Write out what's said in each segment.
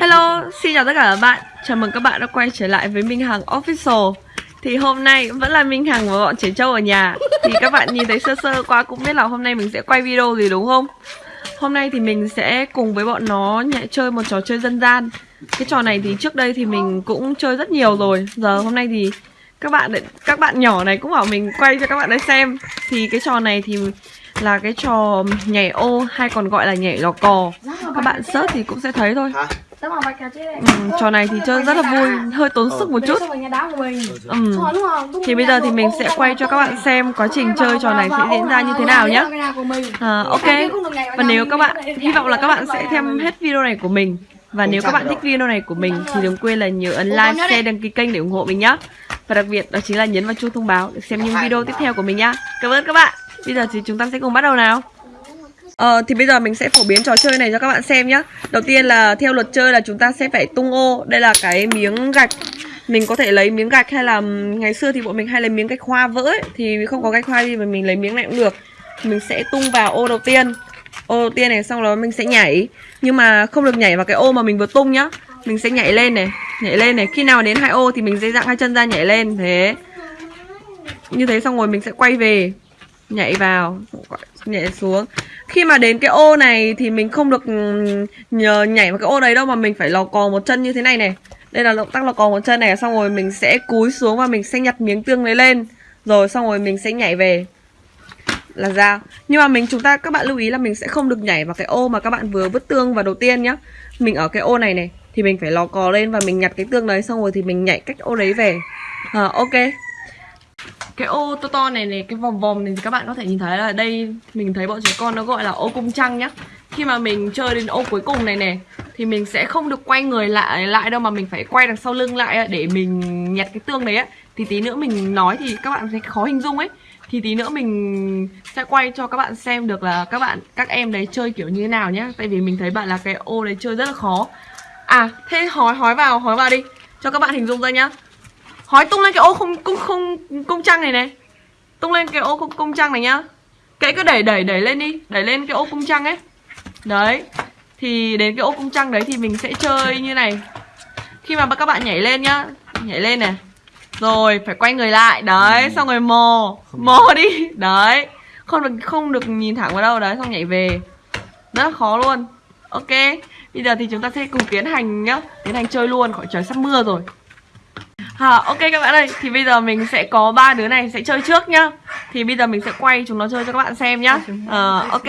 Hello, xin chào tất cả các bạn. Chào mừng các bạn đã quay trở lại với Minh Hằng Official. Thì hôm nay vẫn là Minh Hằng và bọn trẻ trâu ở nhà. Thì các bạn nhìn thấy sơ sơ qua cũng biết là hôm nay mình sẽ quay video gì đúng không? Hôm nay thì mình sẽ cùng với bọn nó nhảy chơi một trò chơi dân gian. Cái trò này thì trước đây thì mình cũng chơi rất nhiều rồi. Giờ hôm nay thì các bạn các bạn nhỏ này cũng bảo mình quay cho các bạn ấy xem. Thì cái trò này thì là cái trò nhảy ô hay còn gọi là nhảy lò cò Các bạn search thì cũng sẽ thấy thôi Ừ, trò này thì chơi rất là vui, hơi tốn sức một chút. Ừ. Thì bây giờ thì mình sẽ quay cho các bạn xem quá trình chơi trò này sẽ diễn ra như thế nào nhé. À, ok. Và nếu các bạn hy vọng là các bạn sẽ xem hết video này của mình. Và nếu các bạn thích video này của mình thì đừng quên là nhớ ấn like, share, đăng ký kênh để ủng hộ mình nhé. Và đặc biệt đó chính là nhấn vào chuông thông báo để xem những video tiếp theo của mình nhá. Cảm ơn các bạn. Bây giờ thì chúng ta sẽ cùng bắt đầu nào. Ờ, thì bây giờ mình sẽ phổ biến trò chơi này cho các bạn xem nhé Đầu tiên là theo luật chơi là chúng ta sẽ phải tung ô. Đây là cái miếng gạch. Mình có thể lấy miếng gạch hay là ngày xưa thì bọn mình hay lấy miếng gạch hoa vỡ ấy Thì không có gạch hoa thì mình lấy miếng này cũng được. Mình sẽ tung vào ô đầu tiên. Ô đầu tiên này xong rồi mình sẽ nhảy. Nhưng mà không được nhảy vào cái ô mà mình vừa tung nhá. Mình sẽ nhảy lên này Nhảy lên này. Khi nào đến hai ô thì mình sẽ dạng hai chân ra nhảy lên. Thế. Như thế xong rồi mình sẽ quay về. Nhảy vào Nhảy xuống. Khi mà đến cái ô này thì mình không được nhờ nhảy vào cái ô đấy đâu mà mình phải lò cò một chân như thế này này. Đây là động tác lò cò một chân này xong rồi mình sẽ cúi xuống và mình sẽ nhặt miếng tương đấy lên. Rồi xong rồi mình sẽ nhảy về. Là ra nhưng mà mình chúng ta các bạn lưu ý là mình sẽ không được nhảy vào cái ô mà các bạn vừa vứt tương vào đầu tiên nhá. Mình ở cái ô này này thì mình phải lò cò lên và mình nhặt cái tương đấy xong rồi thì mình nhảy cách ô đấy về. À, ok cái ô to to này này, cái vòng vòng này thì các bạn có thể nhìn thấy là đây, mình thấy bọn trẻ con nó gọi là ô cung trăng nhá. Khi mà mình chơi đến ô cuối cùng này này, thì mình sẽ không được quay người lại lại đâu mà mình phải quay đằng sau lưng lại để mình nhặt cái tương đấy á. Thì tí nữa mình nói thì các bạn sẽ khó hình dung ấy. Thì tí nữa mình sẽ quay cho các bạn xem được là các bạn, các em đấy chơi kiểu như thế nào nhá. Tại vì mình thấy bạn là cái ô đấy chơi rất là khó. À thế hói hói vào hói vào đi. Cho các bạn hình dung ra nhá. Hói tung lên cái ô không cung không cung trăng này này. Tung lên cái ô cung, cung trăng này nhá. Cái cứ đẩy đẩy đẩy lên đi. Đẩy lên cái ô cung trăng ấy. Đấy. Thì đến cái ô cung trăng đấy thì mình sẽ chơi như này. Khi mà các bạn nhảy lên nhá. Nhảy lên này. Rồi phải quay người lại. Đấy xong rồi mò. Mò đi. Đấy. Không được không được nhìn thẳng vào đâu. Đấy xong nhảy về. Rất khó luôn. Ok. Bây giờ thì chúng ta sẽ cùng tiến hành nhá. Tiến hành chơi luôn. Khỏi trời sắp mưa rồi Hả, ok các bạn ơi, thì bây giờ mình sẽ có ba đứa này sẽ chơi trước nhá. Thì bây giờ mình sẽ quay chúng nó chơi cho các bạn xem nhá. À, Ok.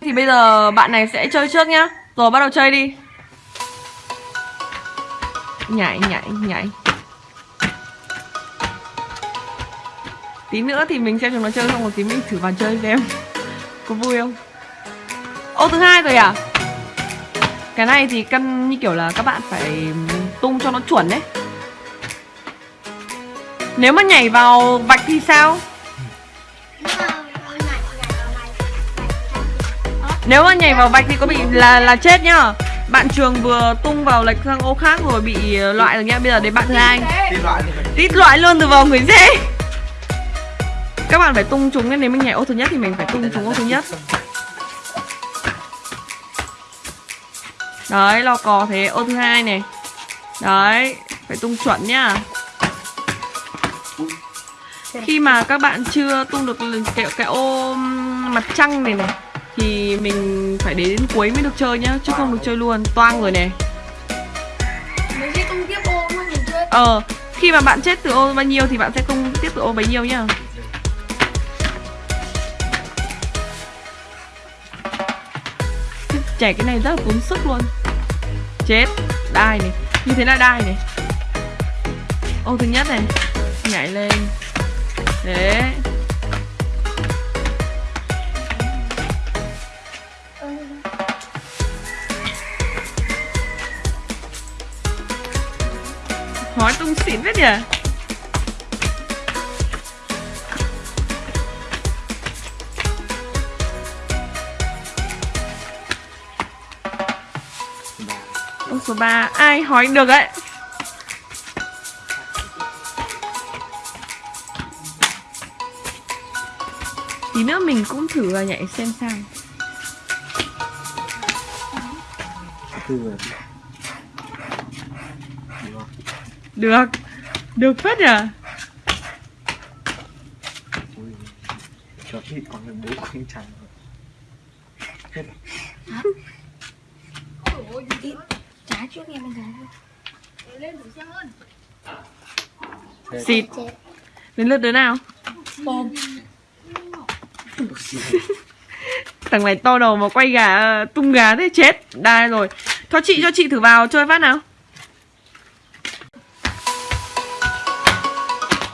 Thì bây giờ bạn này sẽ chơi trước nhá. Rồi bắt đầu chơi đi. Nhảy, nhảy, nhảy. Tí nữa thì mình xem chúng nó chơi xong một tí mình thử vào chơi xem. Có vui không? Ô thứ hai rồi à? Cái này thì căn như kiểu là các bạn phải tung cho nó chuẩn đấy nếu mà nhảy vào vạch thì sao? Nếu mà nhảy vào vạch thì có bị là là chết nhá. Bạn trường vừa tung vào lệch sang ô khác rồi bị loại rồi nhá. Bây giờ đến bạn thứ hai. Tít loại luôn từ vào người dễ. Các bạn phải tung chúng Nếu mình nhảy ô thứ nhất thì mình phải tung chúng ô thứ nhất. Đấy, lò cò thế. Ô thứ hai này. Đấy, phải tung chuẩn nhá khi mà các bạn chưa tung được cái, cái ô mặt trăng này này thì mình phải đến cuối mới được chơi nhá chứ không được chơi luôn. Toang rồi này. Ờ khi mà bạn chết từ ô bao nhiêu thì bạn sẽ tung tiếp từ ô bấy nhiêu nhá. Chảy cái này rất là tốn sức luôn. Chết. Đai này. Như thế là đai này. Ô thứ nhất này. Nhảy lên Đấy. Hói tung xịn hết nhỉ? Ông số 3 Ai hói được ấy? Tí nữa mình cũng thử và nhảy xem sao. Được. Được phết nhỉ cho ít còn được bố không chẳng rồi hết Trả trước em xem trả Xịt. Đến lượt đứa nào? Thằng này to đầu mà quay gà Tung gà thế chết. Đai rồi. Cho chị cho chị thử vào chơi phát nào.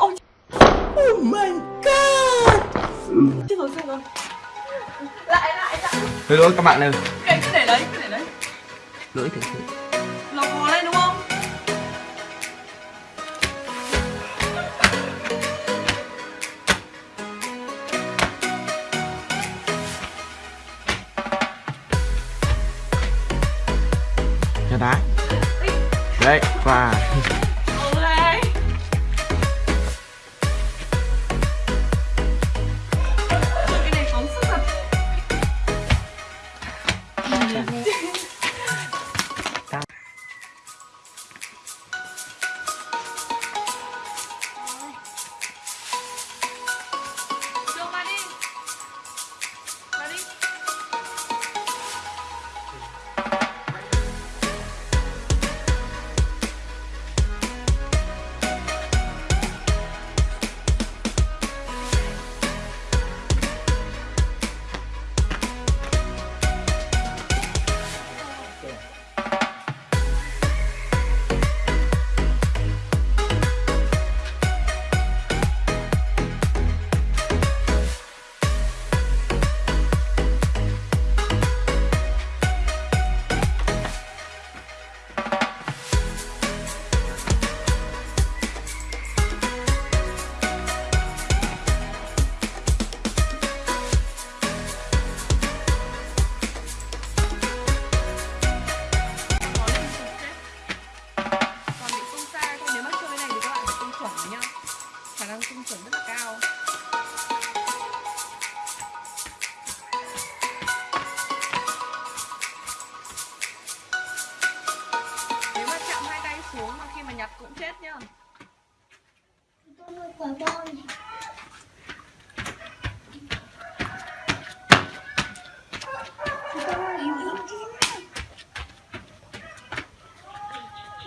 Oh my god! Chết rồi chết rồi. Lại lại lại. Thôi lỗi các bạn ơi. Cái cứ để đấy cứ để đấy. Lỗi thực sự Đấy,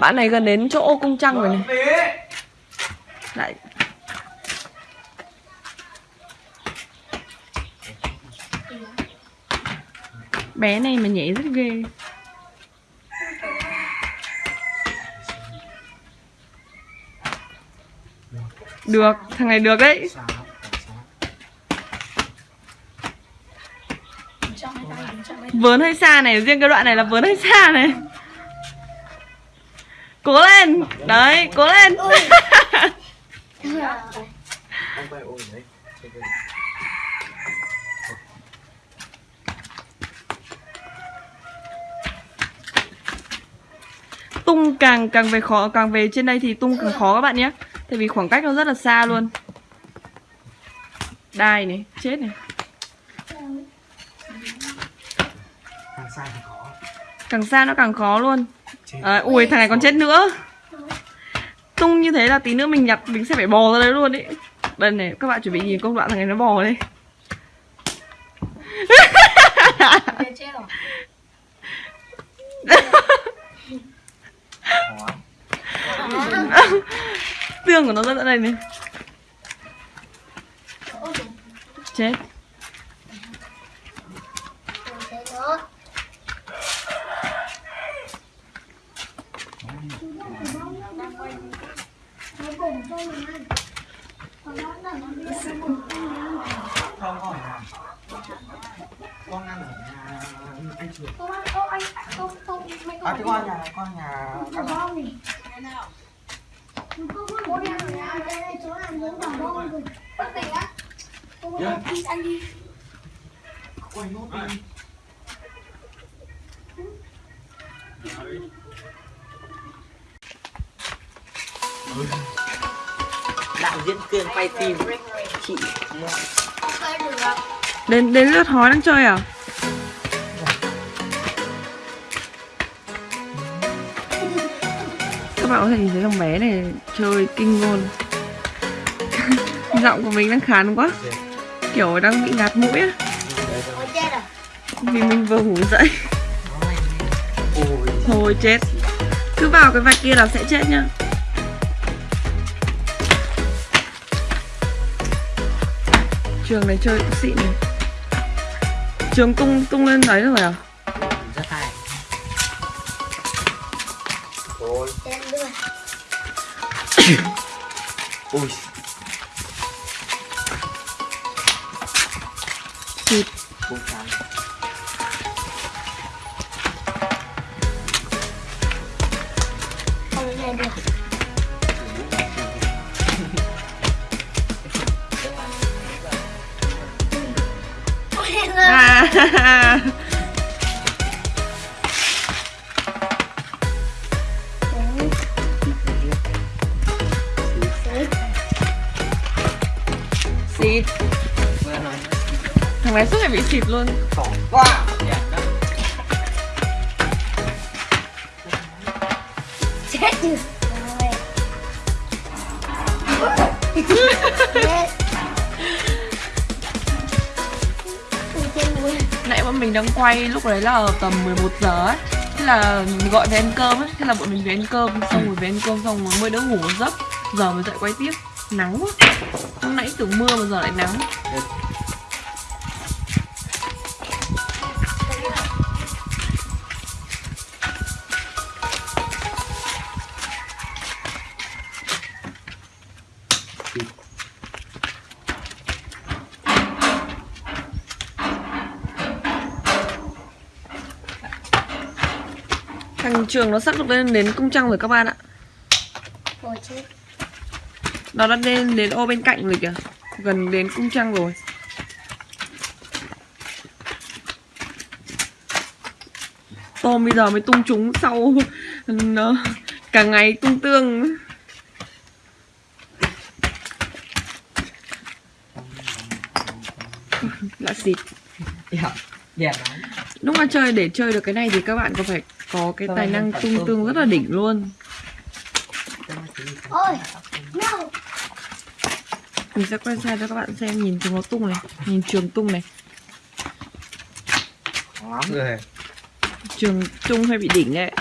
bạn này gần đến chỗ cung trăng rồi này. Lại bé này mà nhảy rất ghê. Được thằng này được đấy. Vớn hơi xa này riêng cái đoạn này là vớn hơi xa này cố lên. Đấy cố lên. Tung càng càng về khó càng về trên đây thì tung càng khó các bạn nhé. Tại vì khoảng cách nó rất là xa luôn. Đai này chết này. Càng xa thì khó. Càng xa nó càng khó luôn à, ui thằng này còn chết nữa. Tung như thế là tí nữa mình nhặt mình sẽ phải bò ra đấy luôn ý. Đây này các bạn chuẩn bị nhìn công đoạn thằng này nó bò đây tương của nó ra đây này. Chết. Con Khó tương của nó rất là đây này chết Không có ở Con ăn ở nhà anh Trường Không, không, anh, không, không, mấy À cái con nhà, con nhà các bạn con này. Bố đi ăn ở nhà, đây đây chỗ ăn giống quả bông rồi. Bất tỉnh á. Bố đi ăn đi. Quay nốt đi đạo diễn cường quay phim. Chị. Đến đến lượt hói đang chơi à? Các bạn có thể nhìn thấy thằng bé này chơi kinh luôn. Giọng của mình đang khán quá. Kiểu đang bị ngạt mũi á. Vì mình vừa ngủ dậy. Ôi. Thôi chết. Cứ vào cái vạch kia là sẽ chết nhá Trường này chơi cũng xịn này Trường tung tung lên đấy rồi à? rất hay. Ôi. Chết luôn ôi Xịt cũng chán Không nghe được Xịt. Thằng bé suốt ngày bị xịt luôn. Quá chết. chứ Nãy bọn mình đang quay lúc đấy là tầm 11 giờ ấy. Thế là gọi về ăn cơm ấy. Thế là bọn mình về ăn cơm, Xong rồi về ăn cơm xong rồi mới đỡ ngủ một giấc. Giờ mới dậy quay tiếp. Nắng quá. Hôm nãy tưởng mưa mà giờ lại nắng. Thằng trường nó sắp được lên đến cung trăng rồi các bạn ạ. Ôi, chết. Nó đã lên đến ô bên cạnh rồi kìa. Gần đến cung trăng rồi. Tôm bây giờ mới tung trúng sau nó cả ngày tung tương. Là xịt. Đẹp đẹp lắm Lúc mà chơi để chơi được cái này thì các bạn có phải có cái tài năng tung tương rất là đỉnh luôn. Mình sẽ quay xa cho các bạn xem nhìn chúng nó tung này Nhìn trường tung này. Lắm rồi Trường tung hơi bị đỉnh đấy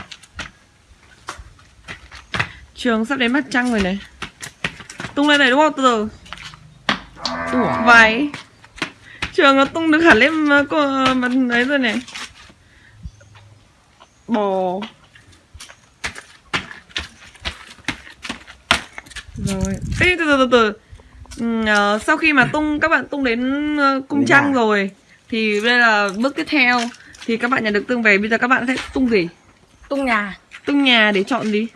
Trường sắp đến mắt trăng rồi này. Tung lên này đúng không? Từ từ. Váy Trường nó tung được hẳn lên mặt ấy rồi này Bò Rồi. Ê từ từ từ từ. Ừ, ờ, Sau khi mà tung các bạn tung đến ờ, cung Đến trăng nhà. rồi Thì đây là bước tiếp theo. Thì các bạn nhận được tương về Bây giờ các bạn sẽ tung gì? tung nhà. Tung nhà để chọn gì?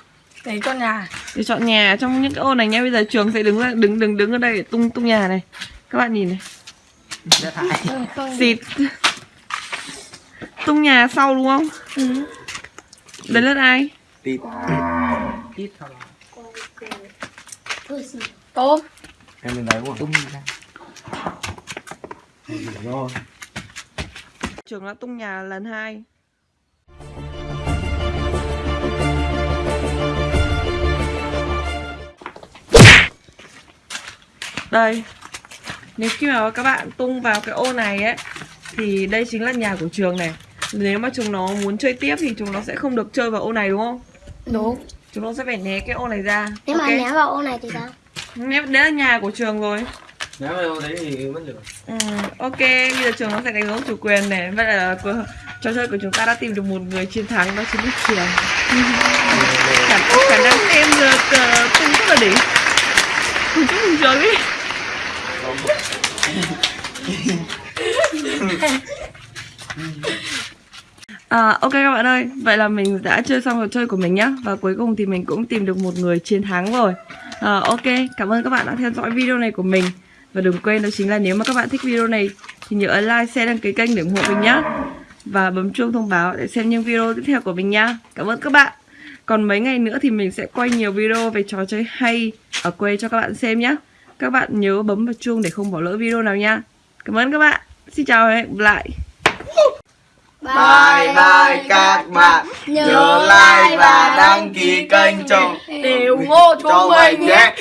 để cho nhà. Để chọn nhà trong những cái ô này nha bây giờ trường sẽ đứng ra đứng đứng đứng ở đây để tung tung nhà này. Các bạn nhìn này. Xịt tung nhà sau đúng không? Đấy là ai? Tít. Tít xì. tôm. Em lên đấy đúng không tung ra. Rồi trường đã tung nhà lần hai. Đây. Nếu khi mà các bạn tung vào cái ô này ấy thì đây chính là nhà của trường này nếu mà chúng nó muốn chơi tiếp thì chúng nó sẽ không được chơi vào ô này đúng không? Đúng. Chúng nó sẽ phải né cái ô này ra. Nếu mà Ok. ném vào ô này thì sao? Nếu đấy là nhà của trường rồi. Nếu mà đâu đấy thì mất được ừ, Ok, bây giờ trường nó sẽ đánh dấu chủ quyền này. Vậy là trò chơi của chúng ta đã tìm được một người chiến thắng Đó chính là trường. Khả, khả năng em được uh, tung rất là đỉnh Cùng chúc mừng trường đi À, ok các bạn ơi, vậy là mình đã chơi xong trò chơi của mình nhá. Và cuối cùng thì mình cũng tìm được một người chiến thắng rồi. À, Ok, cảm ơn các bạn đã theo dõi video này của mình. Và đừng quên đó chính là nếu mà các bạn thích video này Thì nhớ ấn like, share, đăng ký kênh để ủng hộ mình nhá. Và bấm chuông thông báo để xem những video tiếp theo của mình nhá. Cảm ơn các bạn. Còn mấy ngày nữa thì mình sẽ quay nhiều video về trò chơi hay ở quê cho các bạn xem nhá. Các bạn nhớ bấm vào chuông để không bỏ lỡ video nào nha. Cảm ơn các bạn. Xin chào và hẹn gặp lại bye bye các bạn. Nhớ like và đăng ký kênh cho Đều vô cho mình nhé